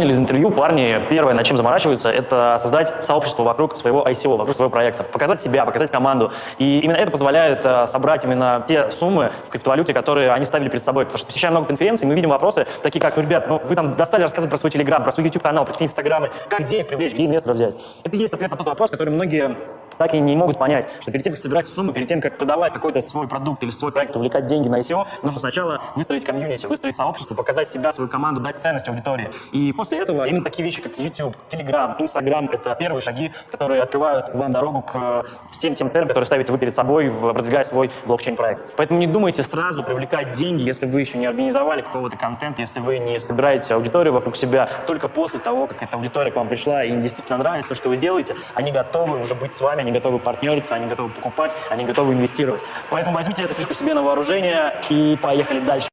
из интервью парни первое, над чем заморачиваются, это создать сообщество вокруг своего ICO, вокруг своего проекта, показать себя, показать команду. И именно это позволяет э, собрать именно те суммы в криптовалюте, которые они ставили перед собой. Потому что посещая много конференций, мы видим вопросы, такие как, ну, ребят, ну, вы там достали рассказывать про свой Телеграм, про свой YouTube-канал, про какие инстаграмы, как денег привлечь, где инвесторов взять. Это и есть ответ на тот вопрос, который многие так и не могут понять, что перед тем, как собирать сумму, перед тем, как продавать какой-то свой продукт или свой проект, увлекать деньги на ICO, нужно сначала выстроить комьюнити, выстроить сообщество, показать себя, свою команду, дать ценность аудитории. И после этого именно такие вещи, как YouTube, Telegram, Instagram, это первые шаги, которые открывают вам дорогу к э, всем тем целям, которые ставите вы перед собой, продвигая свой блокчейн-проект. Поэтому не думайте сразу привлекать деньги, если вы еще не организовали какого-то контента, если вы не собираете аудиторию вокруг себя только после того, как эта аудитория к вам пришла и им действительно нравится то, что вы делаете, они готовы уже быть с вами, они готовы партнериться, они готовы покупать, они готовы инвестировать. Поэтому возьмите эту фишку себе на вооружение и поехали дальше.